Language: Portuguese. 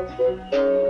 Música